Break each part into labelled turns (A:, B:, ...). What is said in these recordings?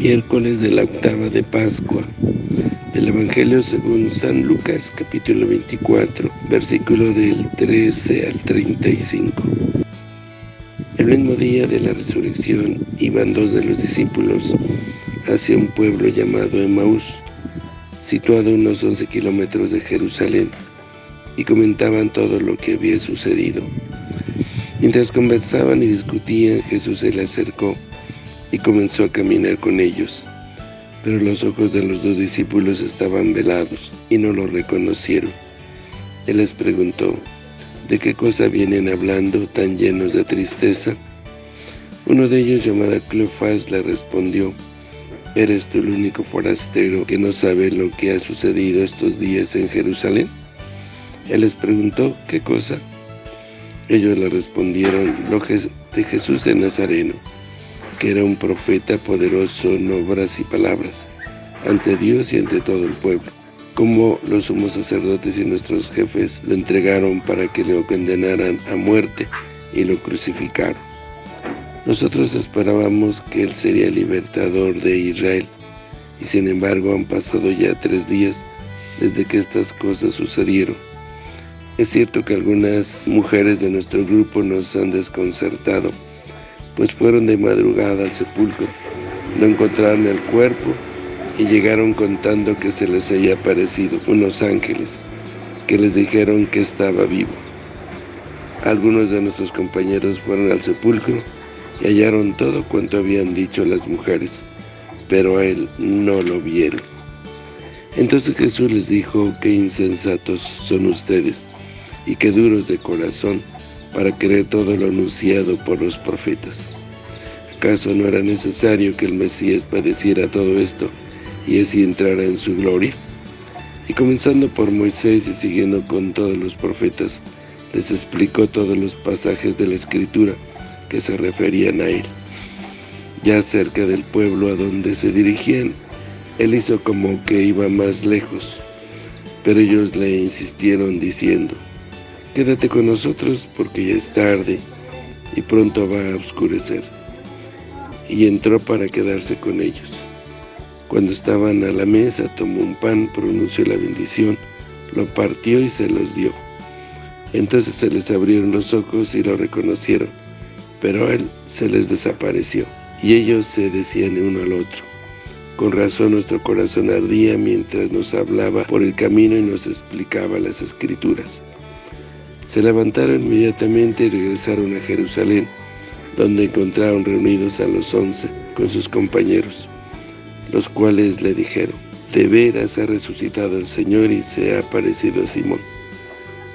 A: Miércoles de la octava de Pascua del Evangelio según San Lucas, capítulo 24, versículo del 13 al 35. El mismo día de la resurrección iban dos de los discípulos hacia un pueblo llamado Emaús, situado a unos 11 kilómetros de Jerusalén, y comentaban todo lo que había sucedido. Mientras conversaban y discutían, Jesús se le acercó y comenzó a caminar con ellos. Pero los ojos de los dos discípulos estaban velados y no lo reconocieron. Él les preguntó, ¿de qué cosa vienen hablando tan llenos de tristeza? Uno de ellos, llamado Cleofás, le respondió, ¿Eres tú el único forastero que no sabe lo que ha sucedido estos días en Jerusalén? Él les preguntó, ¿qué cosa? Ellos le respondieron, lo de Jesús de Nazareno, que era un profeta poderoso en obras y palabras, ante Dios y ante todo el pueblo. Como los sumos sacerdotes y nuestros jefes lo entregaron para que lo condenaran a muerte y lo crucificaron. Nosotros esperábamos que Él sería el libertador de Israel, y sin embargo han pasado ya tres días desde que estas cosas sucedieron. Es cierto que algunas mujeres de nuestro grupo nos han desconcertado, pues fueron de madrugada al sepulcro, no encontraron el cuerpo y llegaron contando que se les había aparecido unos ángeles, que les dijeron que estaba vivo. Algunos de nuestros compañeros fueron al sepulcro y hallaron todo cuanto habían dicho las mujeres, pero a él no lo vieron. Entonces Jesús les dijo, qué insensatos son ustedes, y qué duros de corazón, para creer todo lo anunciado por los profetas. ¿Acaso no era necesario que el Mesías padeciera todo esto y así entrara en su gloria? Y comenzando por Moisés y siguiendo con todos los profetas, les explicó todos los pasajes de la Escritura que se referían a él. Ya cerca del pueblo a donde se dirigían, él hizo como que iba más lejos, pero ellos le insistieron diciendo, Quédate con nosotros porque ya es tarde y pronto va a oscurecer. Y entró para quedarse con ellos. Cuando estaban a la mesa, tomó un pan, pronunció la bendición, lo partió y se los dio. Entonces se les abrieron los ojos y lo reconocieron, pero él se les desapareció. Y ellos se decían uno al otro. Con razón nuestro corazón ardía mientras nos hablaba por el camino y nos explicaba las Escrituras. Se levantaron inmediatamente y regresaron a Jerusalén, donde encontraron reunidos a los once con sus compañeros, los cuales le dijeron, de veras ha resucitado el Señor y se ha aparecido a Simón.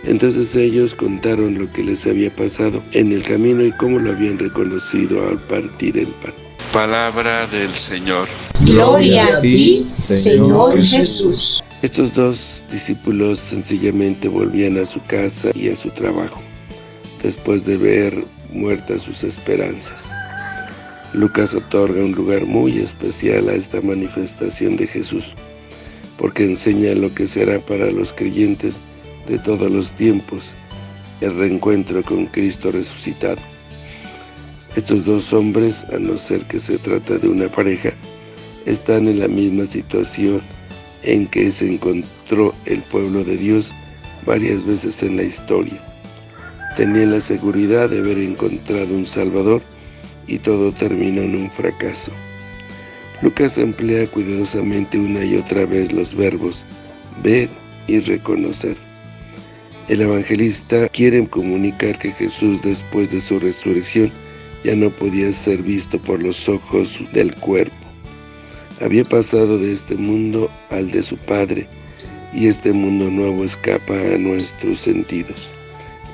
A: Entonces ellos contaron lo que les había pasado en el camino y cómo lo habían reconocido al partir el pan.
B: Palabra del Señor.
C: Gloria a ti, Señor Jesús.
A: Estos dos discípulos sencillamente volvían a su casa y a su trabajo, después de ver muertas sus esperanzas. Lucas otorga un lugar muy especial a esta manifestación de Jesús, porque enseña lo que será para los creyentes de todos los tiempos, el reencuentro con Cristo resucitado. Estos dos hombres, a no ser que se trata de una pareja, están en la misma situación en que se encontró el pueblo de Dios varias veces en la historia. Tenían la seguridad de haber encontrado un Salvador y todo terminó en un fracaso. Lucas emplea cuidadosamente una y otra vez los verbos ver y reconocer. El evangelista quiere comunicar que Jesús después de su resurrección ya no podía ser visto por los ojos del cuerpo había pasado de este mundo al de su Padre, y este mundo nuevo escapa a nuestros sentidos.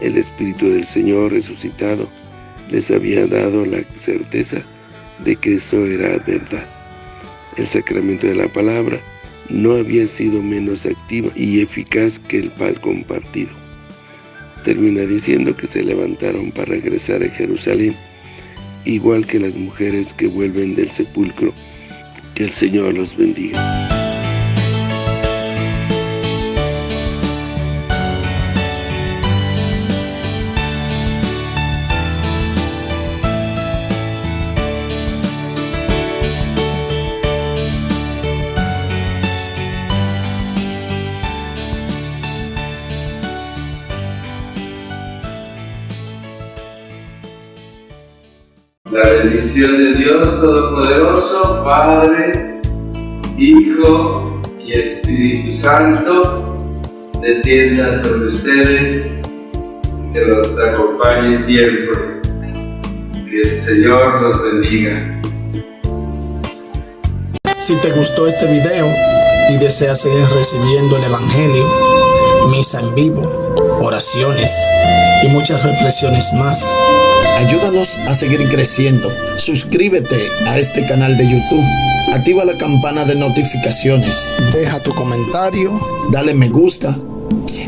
A: El Espíritu del Señor resucitado les había dado la certeza de que eso era verdad. El sacramento de la palabra no había sido menos activo y eficaz que el pan compartido. Termina diciendo que se levantaron para regresar a Jerusalén, igual que las mujeres que vuelven del sepulcro que el Señor los bendiga. La bendición de Dios Todopoderoso, Padre, Hijo y Espíritu Santo, descienda sobre ustedes, que los acompañe siempre. Que el Señor los bendiga.
D: Si te gustó este video y deseas seguir recibiendo el Evangelio, misa en vivo, oraciones y muchas reflexiones más, ayúdanos a seguir creciendo. Suscríbete a este canal de YouTube, activa la campana de notificaciones, deja tu comentario, dale me gusta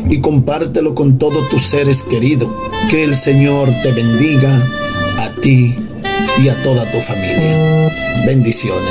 D: y compártelo con todos tus seres queridos. Que el Señor te bendiga a ti y a toda tu familia. Bendiciones.